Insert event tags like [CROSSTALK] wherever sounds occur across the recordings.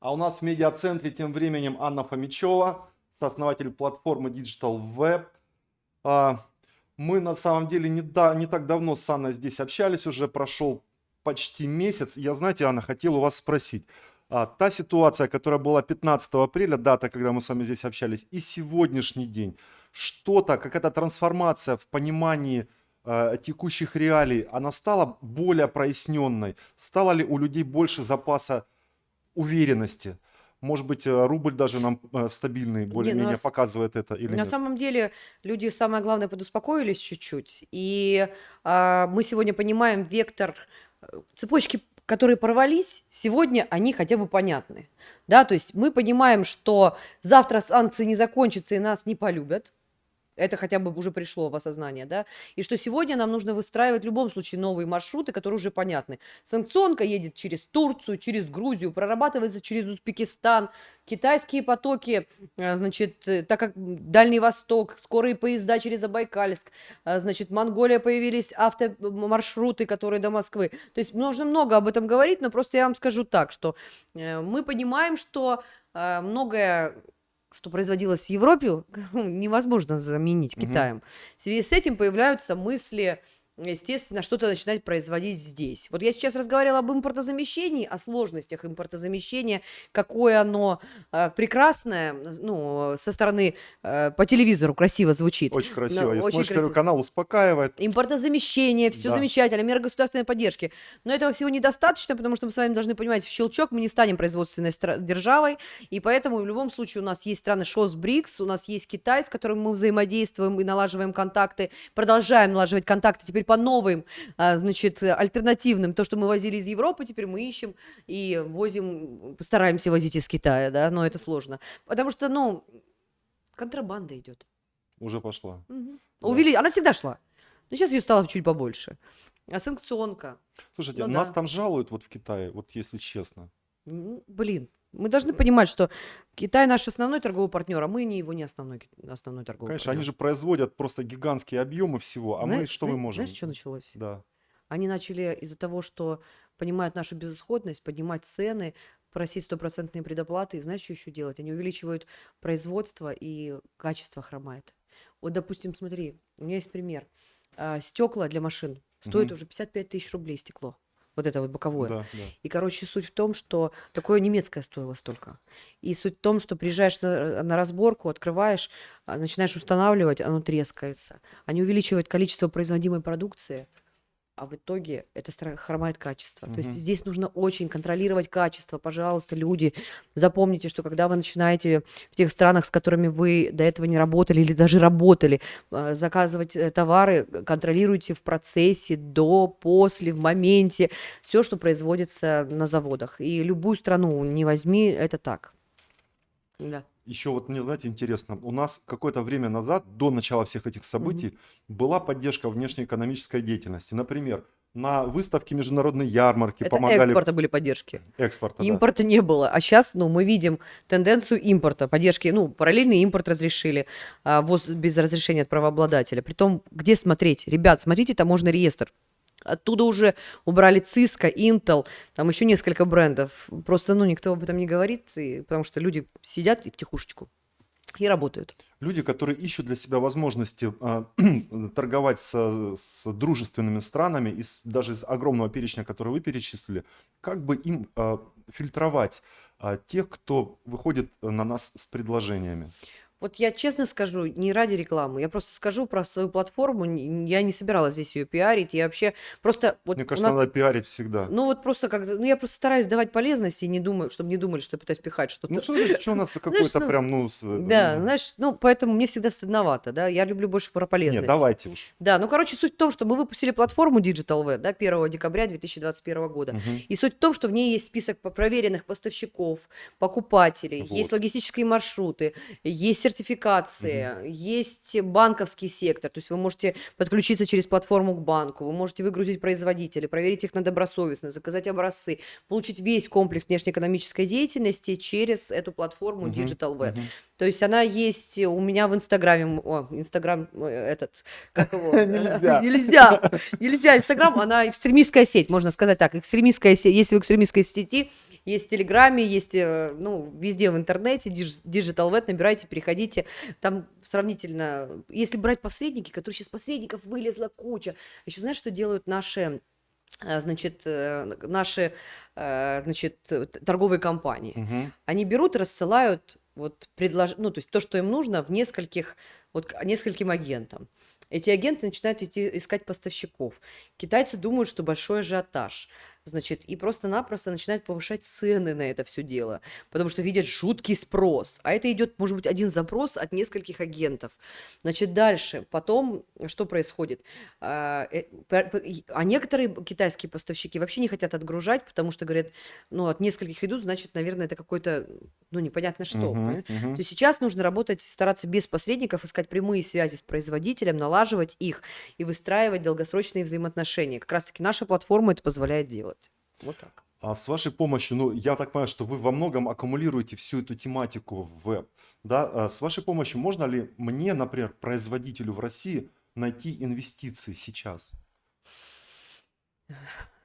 А у нас в медиацентре тем временем Анна Фомичева, сооснователь платформы Digital Web. А, мы на самом деле не, да, не так давно с Анной здесь общались, уже прошел почти месяц. Я, знаете, Анна, хотел у вас спросить. А, та ситуация, которая была 15 апреля, дата, когда мы с вами здесь общались, и сегодняшний день, что-то, какая-то трансформация в понимании э, текущих реалий, она стала более проясненной? Стало ли у людей больше запаса уверенности? Может быть, э, рубль даже нам э, стабильный более-менее нас- показывает это или На нет? самом деле люди, самое главное, подуспокоились чуть-чуть. И а, мы сегодня понимаем вектор э, цепочки, которые порвались, сегодня они хотя бы понятны. Да, то есть мы понимаем, что завтра санкции не закончатся и нас не полюбят. Это хотя бы уже пришло в осознание, да, и что сегодня нам нужно выстраивать в любом случае новые маршруты, которые уже понятны. Санкционка едет через Турцию, через Грузию, прорабатывается через Узбекистан, китайские потоки, э, значит, э, так как Дальний Восток, скорые поезда через Забайкальск, э, значит, Монголия появились автомаршруты, которые до Москвы. То есть нужно много об этом говорить, но просто я вам скажу так, что э, мы понимаем, что э, многое что производилось в Европе, [LAUGHS] невозможно заменить. Китаем. В связи с этим появляются мысли, естественно, что-то начинать производить здесь. Вот я сейчас разговаривала об импортозамещении, о сложностях импортозамещения, какое оно э, прекрасное, ну, со стороны э, по телевизору красиво звучит. Очень красиво. Я очень смотришь Первый красиво. канал, успокаивает. Импортозамещение, все Да. замечательно, меры государственной поддержки. Но этого всего недостаточно, потому что мы с вами должны понимать, в щелчок мы не станем производственной державой, и поэтому в любом случае у нас есть страны ШОС, БРИКС, у нас есть Китай, с которым мы взаимодействуем и налаживаем контакты, продолжаем налаживать контакты теперь по новым, а, значит, альтернативным. То, что мы возили из Европы, теперь мы ищем и возим, постараемся возить из Китая, да, но это сложно. Потому что, ну, контрабанда идет. Уже пошла. Мгм. Да. Увели... Она всегда шла. Но сейчас ее стало чуть побольше. А санкционка. Слушайте, Ну нас да. там жалуют вот в Китае, вот если честно. Блин, мы должны понимать, что Китай наш основной торговый партнер, а мы не его не основной, основной торговый Конечно, они партнер. же производят просто гигантские объемы всего, а мы Зна- что мы зна- можем? Знаешь, что началось? Да. Они начали из-за того, что понимают нашу безысходность, поднимать цены, просить стопроцентные предоплаты. И знаешь, что еще делать? Они увеличивают производство, и качество хромает. Вот, допустим, смотри, у меня есть пример. стекла для машин стоит Мгм. уже 55 тысяч рублей стекло. Вот это вот боковое. Да, да. И, короче, суть в том, что такое немецкое стоило столько. И суть в том, что приезжаешь на, на разборку, открываешь, а, начинаешь устанавливать, оно трескается. Они увеличивают количество производимой продукции, а в итоге это хромает качество. То есть здесь нужно очень контролировать качество. Пожалуйста, люди, запомните, что когда вы начинаете в тех странах, с которыми вы до этого не работали или даже работали, а, заказывать э, товары, контролируйте в процессе, до, после, в моменте все, что производится на заводах. И любую страну не возьми, это так. Да. Еще вот мне, знаете, интересно, у нас какое-то время назад, до начала всех этих событий, была поддержка внешнеэкономической деятельности. Например, на выставке международной ярмарки Это помогали экспорта были поддержки. экспорта. да. Импорта не было. А сейчас, ну, мы видим тенденцию импорта, поддержки, ну, параллельный импорт разрешили, а, ввоз без разрешения от правообладателя. Притом, где смотреть? Ребят, смотрите таможенный реестр. Оттуда уже убрали Cisco, Intel, там еще несколько брендов. Просто, ну, никто об этом не говорит, и- потому что люди сидят и втихушечку и работают. Люди, которые ищут для себя возможности а, [CLEARS THROAT] торговать со- с, дружественными странами, из, даже из огромного перечня, который вы перечислили, как бы им а, фильтровать а, тех, кто выходит на нас с предложениями? Вот я честно скажу, не ради рекламы, я просто скажу про свою платформу, я не собиралась здесь ее пиарить, я вообще просто... Вот Мне кажется, нас надо пиарить всегда. Ну вот просто как, ну я просто стараюсь давать полезности и не думаю, чтобы не думали, что я пытаюсь пихать что-то. Ну, что, что у нас [LAUGHS] какой-то ну, прям, ну... с- Да, знаешь, ну поэтому мне всегда стыдновато, да, я люблю больше про полезность. Нет, давайте уж. Да, ну короче, суть в том, что мы выпустили платформу Digital V, да, 1 декабря 2021 года. Мгм. И суть в том, что в ней есть список проверенных поставщиков, покупателей, есть Вот. логистические маршруты, есть сертификации, есть банковский сектор. То есть вы можете подключиться через платформу к банку, вы можете выгрузить производителей, проверить их на добросовестность, заказать образцы, получить весь комплекс внешнеэкономической деятельности через эту платформу Мгм, Digital V. То есть она есть у меня в Инстаграме. О, Инстаграм э, этот, как его? [LAUGHS] Нельзя. [LAUGHS] Нельзя. Нельзя. Инстаграм, она экстремистская сеть, можно сказать так. Экстремистская сеть. Если в экстремистской сети, есть в Телеграме, есть, э, ну, везде в интернете, Digi- Digital Vet, набирайте, переходите. Там сравнительно, если брать посредники, которые сейчас посредников вылезла куча. Еще знаешь, что делают наши э, значит, э, наши, э, значит, э, торговые компании. Мгм. Они берут рассылают вот предлож... ну, то есть то, что им нужно, в нескольких, вот нескольким агентам. Эти агенты начинают идти искать поставщиков. Китайцы думают, что большой ажиотаж. Значит, и просто-напросто начинают повышать цены на это все дело, потому что видят жуткий спрос. А это идет, может быть, один запрос от нескольких агентов. Значит, дальше, потом, что происходит? А, э, а некоторые китайские поставщики вообще не хотят отгружать, потому что говорят, ну, от нескольких идут, значит, наверное, это какой-то, ну, непонятно что. Понимаешь? мгм. То есть сейчас нужно работать, стараться без посредников, искать прямые связи с производителем, налаживать их и выстраивать долгосрочные взаимоотношения. Как раз-таки наша платформа это позволяет делать. Вот так. А с вашей помощью, ну, я так понимаю, что вы во многом аккумулируете всю эту тематику в веб, да? А С вашей помощью можно ли мне, например, производителю в России, найти инвестиции сейчас?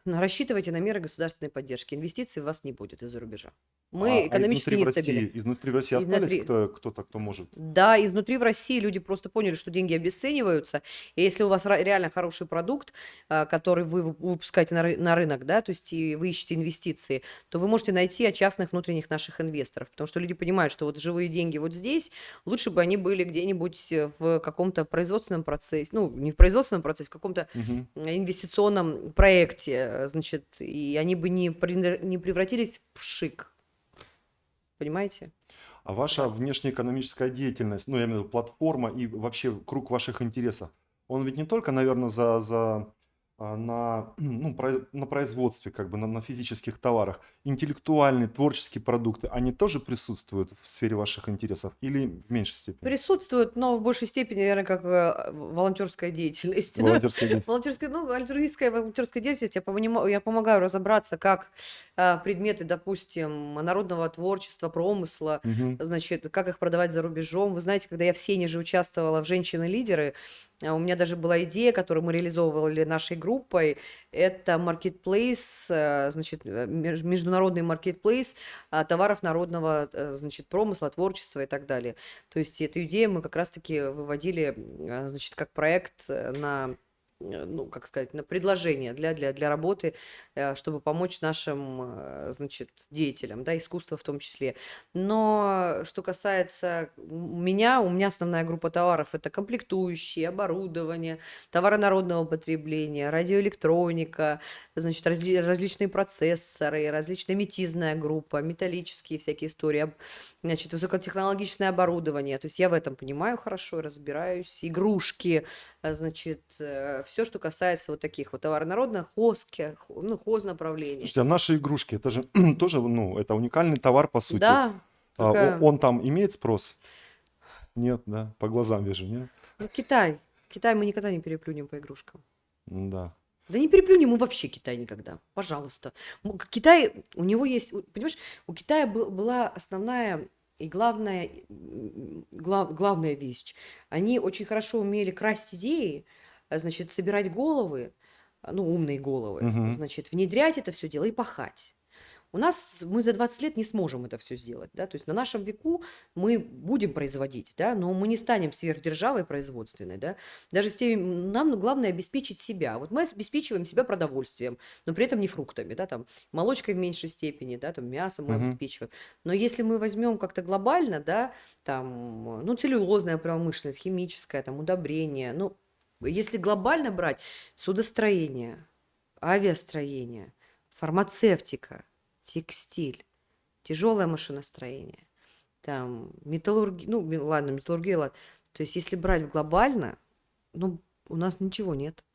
Но рассчитывайте на меры государственной поддержки. Инвестиций у вас не будет из-за рубежа. А, Мы а экономически изнутри в нестабильны. России, изнутри в России остались Изнутри. кто, кто-то, кто может? Да, изнутри в России люди просто поняли, что деньги обесцениваются. И если у вас реально хороший продукт, а, который вы вып- выпускаете на, ры- на рынок, да, то есть и вы ищете инвестиции, то вы можете найти от частных внутренних наших инвесторов. Потому что люди понимают, что вот живые деньги вот здесь, лучше бы они были где-нибудь э, в каком-то производственном процессе, ну, не в производственном процессе, в каком-то Мгм. инвестиционном проекте, э, значит, и они бы не, не превратились в шик. Понимаете? А ваша внешнеэкономическая деятельность, ну, я имею в виду платформа и вообще круг ваших интересов, он ведь не только, наверное, за, за, на, [CLEARS THROAT] ну, на производстве, как бы на, на физических товарах. Интеллектуальные, творческие продукты, они тоже присутствуют в сфере ваших интересов или в меньшей степени? Присутствуют, но в большей степени, наверное, как э, волонтерская [LAUGHS] деятельность. Ну, Волонтерская деятельность. Волонтерская, ну, альтруистская волонтерская деятельность, я, понимаю, я помогаю разобраться, как а, предметы, допустим, народного творчества, промысла, Мгм. значит, как их продавать за рубежом. Вы знаете, когда я в Сене же участвовала в «Женщины-лидеры», а, у меня даже была идея, которую мы реализовывали нашей группой, это маркетплейс, э, значит, э, меж- международный маркетплейс а, товаров народного, э, значит, промысла, творчества и так далее. То есть эту идею мы как раз-таки выводили, э, значит, как проект э, на э, ну, как сказать, на предложение для, для, для работы, э, чтобы помочь нашим, э, значит, деятелям, да, искусства в том числе. Но что касается меня, у меня основная группа товаров – это комплектующие, оборудование, товары народного потребления, радиоэлектроника, значит, разли- различные процессоры, различная метизная группа, металлические всякие истории, значит, высокотехнологичное оборудование. То есть я в этом понимаю хорошо, разбираюсь. Игрушки, значит, все, что касается вот таких вот товаров народных, хозки, хо- ну, хознаправления. Слушайте, а наши игрушки, это же [CLEARS THROAT] тоже, ну, это уникальный товар, по сути. Да, А, о- только, он там имеет спрос? Нет, да, по глазам вижу, нет? ну, Китай. Китай мы никогда не переплюнем по игрушкам. Да. Да не переплюнем мы вообще Китай никогда. Пожалуйста. Китай, у него есть, понимаешь, у Китая был- была основная и главная, глав- главная вещь. Они очень хорошо умели красть идеи, значит, собирать головы, а, ну, умные головы, Мгм. значит, внедрять это все дело и пахать. У нас, мы за 20 лет не сможем это все сделать, да, то есть на нашем веку мы будем производить, да, но мы не станем сверхдержавой производственной, да, даже с теми, нам главное обеспечить себя. Вот мы обеспечиваем себя продовольствием, но при этом не фруктами, да, там, молочкой в меньшей степени, да, там, мясом мы Мгм. обеспечиваем. Но если мы возьмем как-то глобально, да, там, ну, целлюлозная промышленность, химическая, там, удобрения, ну, если глобально брать, судостроение, авиастроение, фармацевтика, текстиль, тяжелое машиностроение, там, металлургия, ну, ладно, металлургия, ладно. То есть, если брать глобально, ну, у нас ничего нет.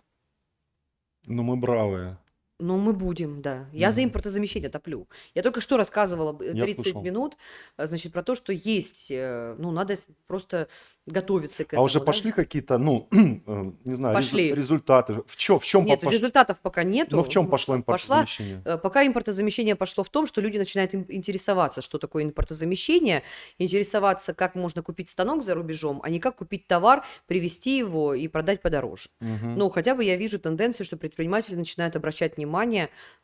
Ну, мы бравые. Ну, мы будем, да. Я за Мгм. импортозамещение топлю. Я только что рассказывала б- Я 30 слышал. минут, а, значит, про то, что есть, э, ну, надо просто готовиться к А уже этому, да. пошли какие-то, ну, [CLEARS THROAT] э, не знаю, Пошли. результаты? В чем, в чем Нет, результатов пока нету. Ну, в чем пошло Пошла импортозамещение? Э, Пока импортозамещение пошло в том, что люди начинают ин- интересоваться, что такое импортозамещение, интересоваться, как можно купить станок за рубежом, а не как купить товар, привезти его и продать подороже. Мгм. Ну, хотя бы я вижу тенденцию, что предприниматели начинают обращать внимание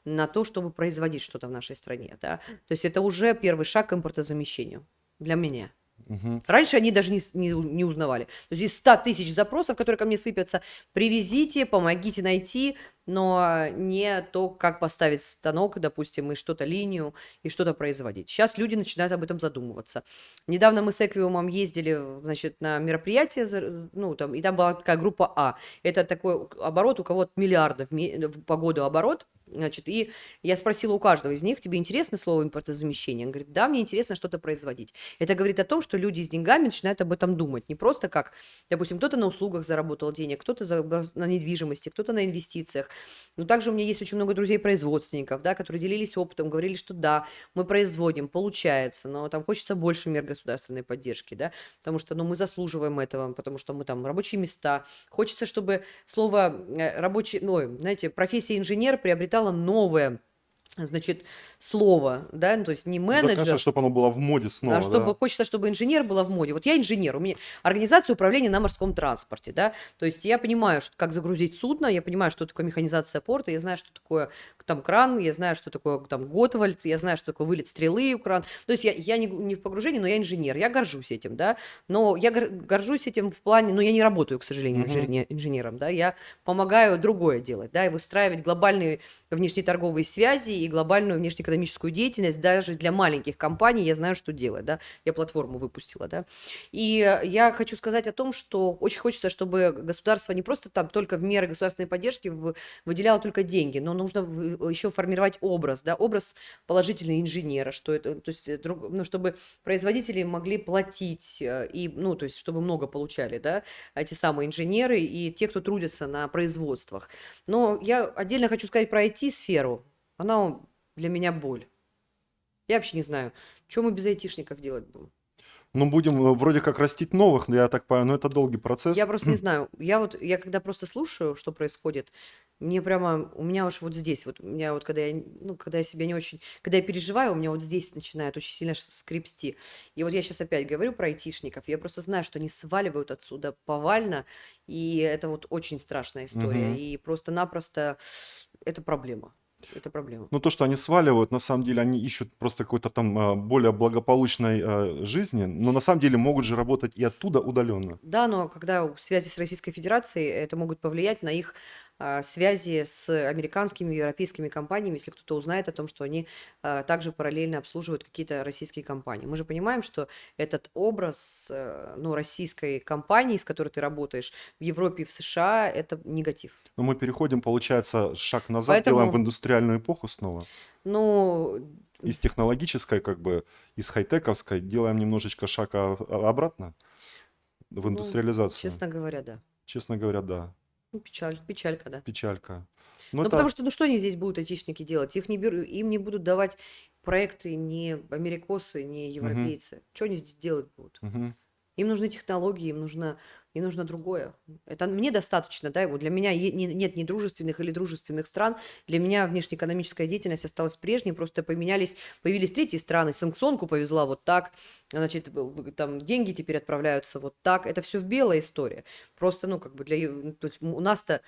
на то, чтобы производить что-то в нашей стране. Да? То есть это уже первый шаг к импортозамещению для меня. Мгм. Раньше они даже не, не, не узнавали. То есть из 100 тысяч запросов, которые ко мне сыпятся, привезите, помогите найти, но не то, как поставить станок, допустим, и что-то линию, и что-то производить. Сейчас люди начинают об этом задумываться. Недавно мы с Эквиумом ездили, значит, на мероприятие, ну, там, и там была такая группа А. Это такой оборот, у кого-то миллиардов в ме- в- по году оборот, Значит, и я спросила у каждого из них, тебе интересно слово импортозамещение? Он говорит, да, мне интересно что-то производить. Это говорит о том, что люди с деньгами начинают об этом думать. Не просто как, допустим, кто-то на услугах заработал денег, кто-то на недвижимости, кто-то на инвестициях. Но также у меня есть очень много друзей-производственников, да, которые делились опытом, говорили, что да, мы производим, получается, но там хочется больше мер государственной поддержки, да, потому что, ну, мы заслуживаем этого, потому что мы там рабочие места. Хочется, чтобы слово э, рабочий, ну, знаете, профессия инженер приобретала новое, значит, слово, да, ну, то есть не менеджер, чтобы оно было в моде снова, а чтобы да. хочется, чтобы инженер была в моде. Вот я инженер, у меня организация управления на морском транспорте, да, то есть я понимаю, что, как загрузить судно, я понимаю, что такое механизация порта, я знаю, что такое там кран, я знаю, что такое там Готвальд, я знаю, что такое вылет стрелы у кран. То есть я, я не, не в погружении, но я инженер, я горжусь этим, да, но я гор- горжусь этим в плане, но я не работаю, к сожалению, Мгм. инжене- инженером, да, я помогаю другое делать, да, и выстраивать глобальные внешнеторговые связи и глобальную внешнеэкономическую деятельность даже для маленьких компаний. Я знаю, что делать, да. Я платформу выпустила, да. И э, я хочу сказать о том, что очень хочется, чтобы государство не просто там только в меры государственной поддержки выделяло только деньги, но нужно еще формировать образ, да, образ положительного инженера, что это, то есть, э, ну, чтобы производители могли платить э, и, ну, то есть, чтобы много получали, да, эти самые инженеры и те, кто трудится на производствах. Но я отдельно хочу сказать про IT-сферу. Она для меня боль. Я вообще не знаю, что мы без айтишников делать будем. Ну, будем э, вроде как растить новых, но я так понимаю, но это долгий процесс. Я просто не [CLEARS THROAT] знаю. Я вот, я когда просто слушаю, что происходит, мне прямо, у меня уж вот здесь, вот у меня вот, когда я, ну, когда я себя не очень, когда я переживаю, у меня вот здесь начинает очень сильно скрипсти. И вот я сейчас опять говорю про айтишников, я просто знаю, что они сваливают отсюда повально, и это вот очень страшная история. Мгм. И просто-напросто это проблема. Это проблема. Ну, то, что они сваливают, на самом деле, они ищут просто какой-то там а, более благополучной а, жизни, но на самом деле могут же работать и оттуда удаленно. Да, но когда у- связи с Российской Федерацией, это могут повлиять на их связи с американскими, европейскими компаниями, если кто-то узнает о том, что они а, также параллельно обслуживают какие-то российские компании. Мы же понимаем, что этот образ э, ну, российской компании, с которой ты работаешь в Европе и в США, это негатив. Но мы переходим, получается, шаг назад, Поэтому- делаем в индустриальную эпоху снова. Ну, Из технологической, как бы, из хай-тековской, делаем немножечко шаг а- а- обратно в Ну, индустриализацию. честно говоря, да. Честно говоря, да. Ну, печаль, печалька, да. Печалька. Ну, это- потому что, ну, что они здесь будут, айтишники, делать? Их не беру, им не будут давать проекты ни америкосы, ни европейцы. Что они здесь делать будут? Мгм. Им нужны технологии, им нужно, им нужно другое. Это мне достаточно, да, вот для меня нет ни дружественных или дружественных стран. Для меня внешнеэкономическая деятельность осталась прежней, просто поменялись, появились третьи страны. Санкционку повезла вот так, значит, там деньги теперь отправляются вот так. Это все в белая история. Просто, ну, как бы для... то есть у нас-то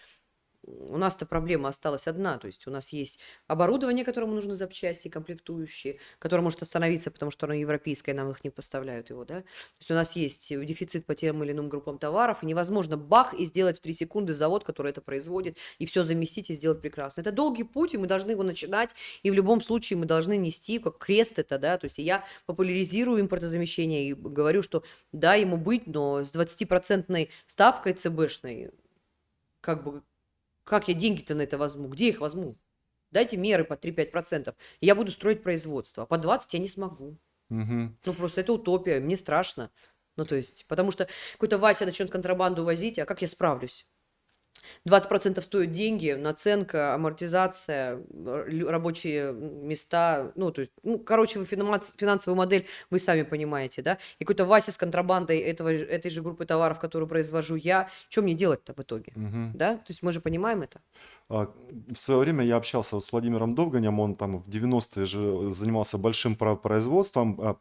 у нас-то проблема осталась одна, то есть у нас есть оборудование, которому нужны запчасти, комплектующие, которое может остановиться, потому что оно европейское, нам их не поставляют его, да. То есть у нас есть дефицит по тем или иным группам товаров, и невозможно бах и сделать в 3 секунды завод, который это производит, и все заместить и сделать прекрасно. Это долгий путь, и мы должны его начинать, и в любом случае мы должны нести как крест это, да, то есть я популяризирую импортозамещение и говорю, что да, ему быть, но с 20% ставкой ЦБшной, как бы, как я деньги-то на это возьму? Где их возьму? Дайте меры по 3-5%, и я буду строить производство. А по 20 я не смогу. Мгм. Ну, просто это утопия, мне страшно. Ну, то есть, потому что какой-то Вася начнет контрабанду возить, а как я справлюсь? 20% стоят деньги, наценка, амортизация, рабочие места, ну, то есть, ну, короче, вы финанс- финансовую модель вы сами понимаете, да? И какой-то Вася с контрабандой этого, этой же группы товаров, которую произвожу я, что мне делать-то в итоге? Мгм. Да? То есть мы же понимаем это. А, В свое время я общался вот с Владимиром Довганем, он там в 90-е же занимался большим про- производством а,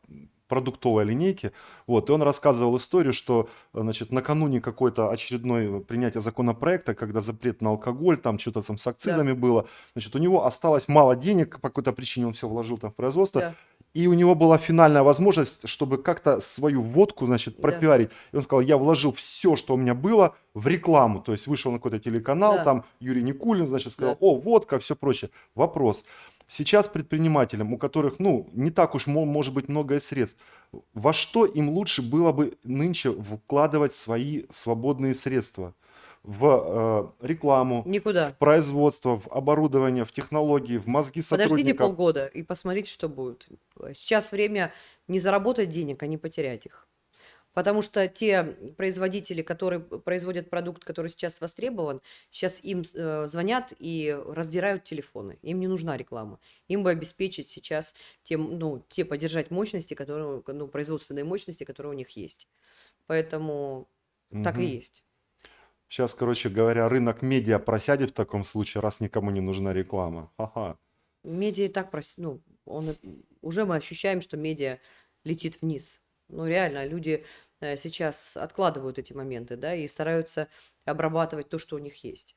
продуктовой линейки, вот, и он рассказывал историю, что, значит, накануне какой-то очередной принятия законопроекта, когда запрет на алкоголь, там что-то там с акцизами было, значит, у него осталось мало денег, по какой-то причине он все вложил там в производство, Да. и у него была финальная возможность, чтобы как-то свою водку, значит, Да. пропиарить. И он сказал, я вложил все, что у меня было, в рекламу. То есть вышел на какой-то телеканал, Да. там Юрий Никулин, значит, сказал, Да. о, водка, все прочее. Вопрос. Сейчас предпринимателям, у которых, ну, не так уж мо- может быть много средств, во что им лучше было бы нынче вкладывать свои свободные средства? В э, рекламу, Никуда. в производство, в оборудование, в технологии, в мозги Подождите сотрудников. полгода и посмотрите, что будет. Сейчас время не заработать денег, а не потерять их. Потому что те производители, которые производят продукт, который сейчас востребован, сейчас им э, звонят и раздирают телефоны. Им не нужна реклама. Им бы обеспечить сейчас тем, ну, те поддержать мощности, которые, ну, производственные мощности, которые у них есть. Поэтому так и есть. Сейчас, короче говоря, рынок медиа просядет в таком случае, раз никому не нужна реклама. Ха-ха. Медиа и так, прос- ну, он, и- уже мы ощущаем, что медиа летит вниз. Ну, реально, люди э, сейчас откладывают эти моменты, да, и стараются обрабатывать то, что у них есть.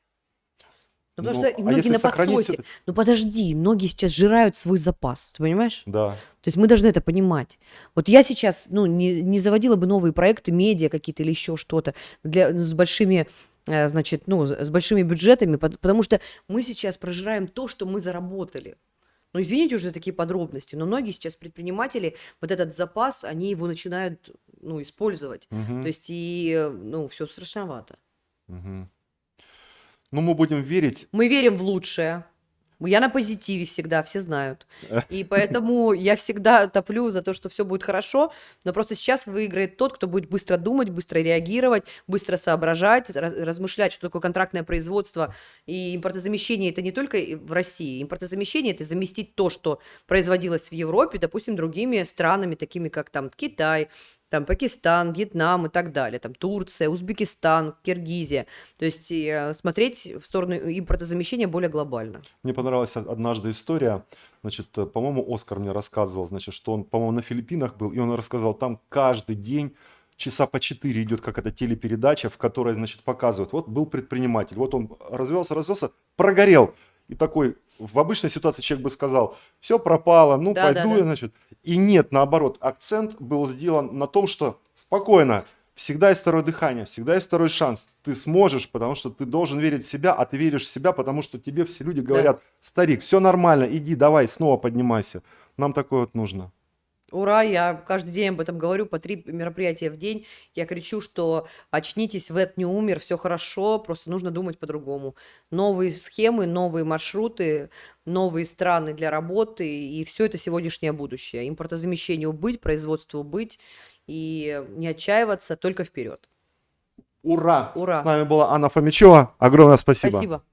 Ну, потому Ну, что а многие если на подхвате. всё-таки- Ну, подожди, многие сейчас жирают свой запас, ты понимаешь? Да. То есть мы должны это понимать. Вот я сейчас, ну, не, не заводила бы новые проекты, медиа какие-то или еще что-то для, с большими, э, значит, ну, с большими бюджетами, пот- потому что мы сейчас прожираем то, что мы заработали. Ну, извините уже за такие подробности, но многие сейчас предприниматели, вот этот запас, они его начинают, ну, использовать. Мгм. То есть и, ну, все страшновато. Мгм. Ну, мы будем верить. Мы верим в лучшее. Я на позитиве всегда, все знают. [LAUGHS] И поэтому я всегда топлю за то, что все будет хорошо, но просто сейчас выиграет тот, кто будет быстро думать, быстро реагировать, быстро соображать, раз- размышлять, что такое контрактное производство и импортозамещение. Это не только в России. Импортозамещение – это заместить то, что производилось в Европе, допустим, другими странами, такими как там Китай, там Пакистан, Вьетнам и так далее, там Турция, Узбекистан, Киргизия. То есть э, смотреть в сторону импортозамещения более глобально. Мне понравилась од- однажды история. Значит, э, по-моему, Оскар мне рассказывал, значит, что он, по-моему, на Филиппинах был, и он рассказал, там каждый день часа по четыре идет какая-то телепередача, в которой, значит, показывают, вот был предприниматель, вот он развелся, развелся, прогорел. И такой, в обычной ситуации человек бы сказал, все пропало, ну Да, да, пойду да. я, значит. И нет, наоборот, акцент был сделан на том, что спокойно, всегда есть второе дыхание, всегда есть второй шанс. Ты сможешь, потому что ты должен верить в себя, а ты веришь в себя, потому что тебе все люди говорят, старик, все нормально, иди, давай, снова поднимайся. Нам такое вот нужно. Ура, я каждый день об этом говорю, по три мероприятия в день. Я кричу, что очнитесь, Вет не умер, все хорошо, просто нужно думать по-другому. Новые схемы, новые маршруты, новые страны для работы, и все это сегодняшнее будущее. Импортозамещению быть, производству быть, и не отчаиваться, только вперед. Ура! Ура! С нами была Анна Фомичева. Огромное спасибо. Спасибо.